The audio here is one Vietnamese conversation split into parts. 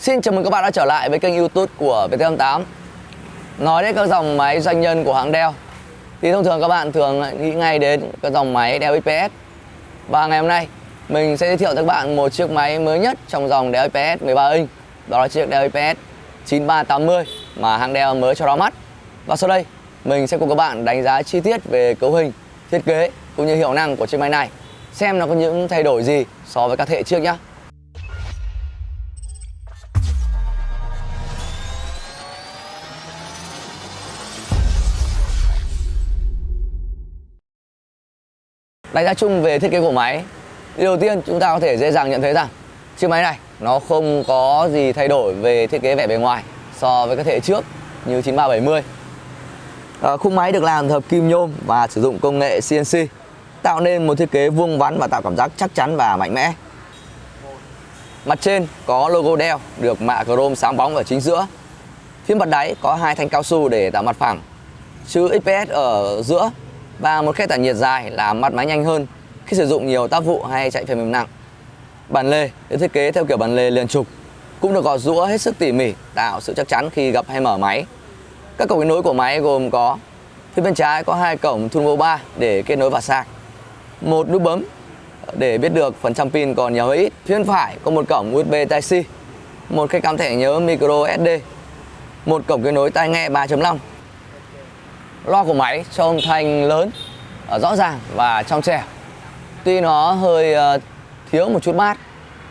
Xin chào mừng các bạn đã trở lại với kênh youtube của VT88 Nói đến các dòng máy doanh nhân của hãng Dell Thì thông thường các bạn thường nghĩ ngay đến các dòng máy Dell XPS Và ngày hôm nay mình sẽ giới thiệu cho các bạn một chiếc máy mới nhất trong dòng Dell XPS 13 inch Đó là chiếc Dell XPS 9380 mà hãng Dell mới cho ra mắt. Và sau đây mình sẽ cùng các bạn đánh giá chi tiết về cấu hình, thiết kế cũng như hiệu năng của chiếc máy này Xem nó có những thay đổi gì so với các thế hệ trước nhé Đánh giá chung về thiết kế của máy. Điều đầu tiên chúng ta có thể dễ dàng nhận thấy rằng Chiếc máy này nó không có gì thay đổi về thiết kế vẻ bề ngoài So với các thế hệ trước như 9370 à, ờ, Khung máy được làm hợp kim nhôm và sử dụng công nghệ CNC Tạo nên một thiết kế vuông vắn và tạo cảm giác chắc chắn và mạnh mẽ. Mặt trên có logo Dell được mạ chrome sáng bóng ở chính giữa. Phía mặt đáy có hai thanh cao su để tạo mặt phẳng Chữ XPS ở giữa và một khe tản nhiệt dài làm mặt máy nhanh hơn khi sử dụng nhiều tác vụ hay chạy phần mềm nặng. Bàn lề được thiết kế theo kiểu bàn lề liền trục, cũng được gọt rũa hết sức tỉ mỉ, tạo sự chắc chắn khi gặp hay mở máy. Các cổng kết nối của máy gồm có phía bên trái có hai cổng Turbo 3 để kết nối vào sạc, một nút bấm để biết được phần trăm pin còn nhiều hay ít. Phía bên phải có một cổng USB Type-C, một cái cắm thẻ nhớ micro SD, một cổng kết nối tai nghe 3.5 loa của máy cho âm thanh lớn ờ, rõ ràng và trong trẻo. Tuy nó hơi ờ, thiếu một chút mát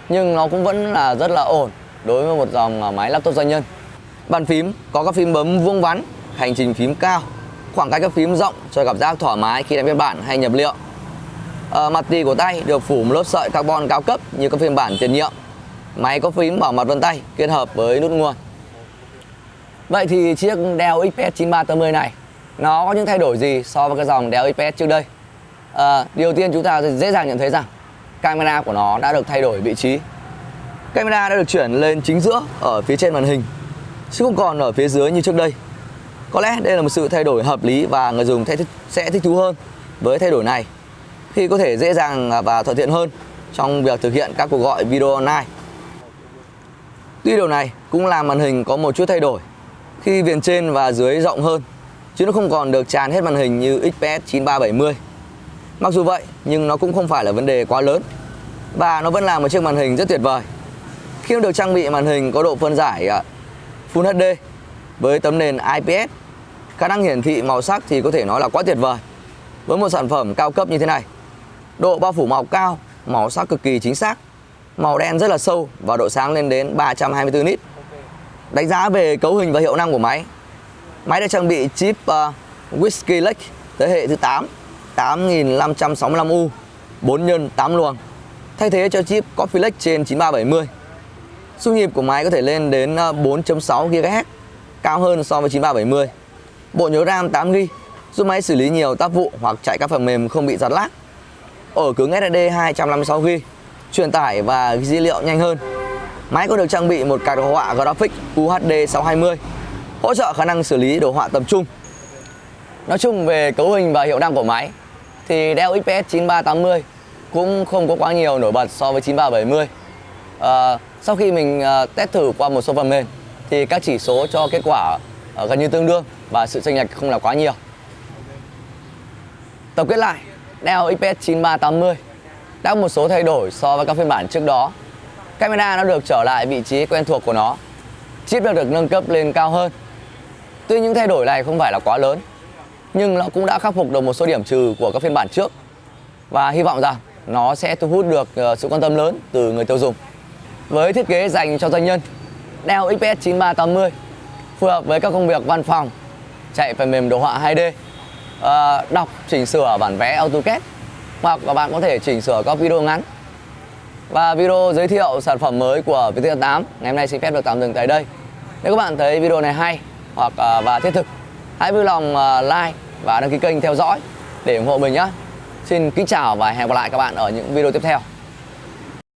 nhưng nó cũng vẫn là rất là ổn đối với một dòng ờ, máy laptop doanh nhân. Bàn phím có các phím bấm vuông vắn hành trình phím cao khoảng cách các phím rộng cho cảm giác thoải mái khi đánh biên bản hay nhập liệu. À, mặt tì của tay được phủ một lớp sợi carbon cao cấp như các phiên bản tiền nhiệm. Máy có phím bảo mật vân tay kết hợp với nút nguồn. Vậy thì chiếc Dell XPS 9380 này nó có những thay đổi gì so với cái dòng Dell XPS trước đây? À, Điều tiên chúng ta dễ dàng nhận thấy rằng camera của nó đã được thay đổi vị trí. Camera đã được chuyển lên chính giữa ở phía trên màn hình chứ không còn ở phía dưới như trước đây. Có lẽ đây là một sự thay đổi hợp lý và người dùng sẽ thích thú hơn với thay đổi này. Khi có thể dễ dàng và thuận tiện hơn trong việc thực hiện các cuộc gọi video online. Tuy điều này cũng làm màn hình có một chút thay đổi khi viền trên và dưới rộng hơn chứ nó không còn được tràn hết màn hình như XPS 9370. Mặc dù vậy nhưng nó cũng không phải là vấn đề quá lớn và nó vẫn là một chiếc màn hình rất tuyệt vời. Khi nó được trang bị màn hình có độ phân giải à, Full HD với tấm nền IPS, khả năng hiển thị màu sắc thì có thể nói là quá tuyệt vời. Với một sản phẩm cao cấp như thế này, độ bao phủ màu cao, màu sắc cực kỳ chính xác, màu đen rất là sâu và độ sáng lên đến 324 nit. Đánh giá về cấu hình và hiệu năng của máy Máy được trang bị chip ờ, uh, Whiskey Lake thế hệ thứ 8 8565U 4 x 8 luồng. Thay thế cho chip Coffee Lake trên 9370 Xung nhịp của máy có thể lên đến ờ, 4.6 GHz cao hơn so với 9370 Bộ nhớ RAM 8GB giúp máy xử lý nhiều tác vụ hoặc chạy các phần mềm không bị giật lag. Ổ cứng SSD 256GB truyền tải và dữ liệu nhanh hơn. Máy có được trang bị một card đồ họa Graphics UHD 620 hỗ trợ khả năng xử lý đồ họa tầm trung. Nói chung về cấu hình và hiệu năng của máy thì Dell XPS 9380 cũng không có quá nhiều nổi bật so với 9370. À, ờ, sau khi mình à, test thử qua một số phần mềm thì các chỉ số cho kết quả à, gần như tương đương và sự chênh lệch không là quá nhiều. Tổng kết lại, Dell XPS 9380 đã có một số thay đổi so với các phiên bản trước đó. Camera nó được trở lại vị trí quen thuộc của nó. Chip đã được nâng cấp lên cao hơn Tuy những thay đổi này không phải là quá lớn nhưng nó cũng đã khắc phục được một số điểm trừ của các phiên bản trước và hy vọng rằng nó sẽ thu hút được ờ, sự quan tâm lớn từ người tiêu dùng. Với thiết kế dành cho doanh nhân, Dell XPS 9380 phù hợp với các công việc văn phòng, chạy phần mềm đồ họa 2D, ờ, đọc, chỉnh sửa bản vẽ AutoCAD hoặc là bạn có thể chỉnh sửa các video ngắn. Và video giới thiệu sản phẩm mới của VT8 ngày hôm nay xin phép được tạm dừng tại đây. Nếu các bạn thấy video này hay hoặc à, và thiết thực. Hãy vui lòng à, like và đăng ký kênh theo dõi để ủng hộ mình nhé xin kính chào và hẹn gặp lại các bạn ở những video tiếp theo.